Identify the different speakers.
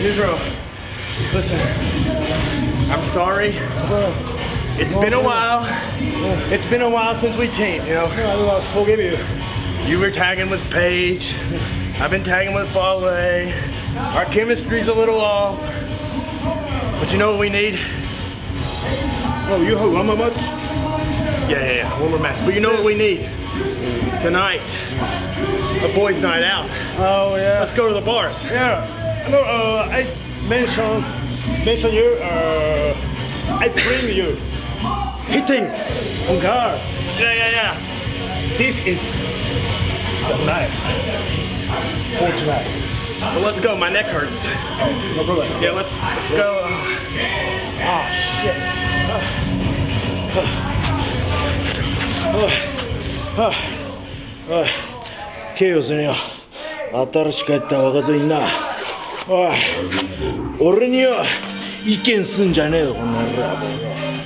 Speaker 1: Israel, listen, I'm sorry. It's been a while. It's been a while since we teamed, you know.
Speaker 2: I forgive you.
Speaker 1: You were tagging with Paige. I've been tagging with Fale. Our chemistry's a little off. But you know what we need?
Speaker 2: Oh, you have one more match?
Speaker 1: Yeah, yeah, yeah. One more match. But you know what we need? Tonight. A boys' night out.
Speaker 2: Oh, yeah.
Speaker 1: Let's go to the bars.
Speaker 2: Yeah No, uh, I mention, mention you, uh, I bring you. Hitting on guard.
Speaker 1: Yeah, yeah, yeah.
Speaker 2: This is the night. For tonight.
Speaker 1: Well, let's go. My neck hurts.
Speaker 2: No problem.
Speaker 1: Yeah, let's let's go.
Speaker 2: Ah, shit.ケイオスには新しく入った若造いんな おい。俺には意見すんじゃねえよこの野郎。